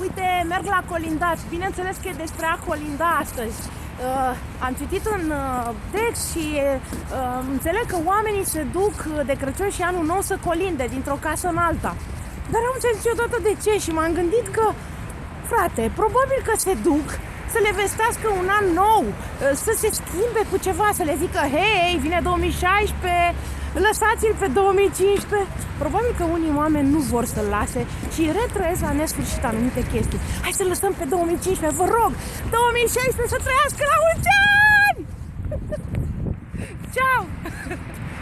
Uite, merg la colindat. Bineînțeles că e despre a colinda astăzi. Uh, am citit un uh, text și uh, înțeleg că oamenii se duc de Crăciun și anul nou să colinde dintr-o casă în alta. Dar nu am înțeles niciodată de ce și m-am gândit că, frate, probabil că se duc să le vestească un an nou, uh, să se schimbe cu ceva, să le zică, hei, vine 2016, lăsați-l pe 2015. Probabil că unii oameni nu vor să-l lase și retrăiesc la nesfârșit anumite chestii. Hai să lăsăm pe 2015, vă rog, 2016 să trăiască la mulți ani! Ciao!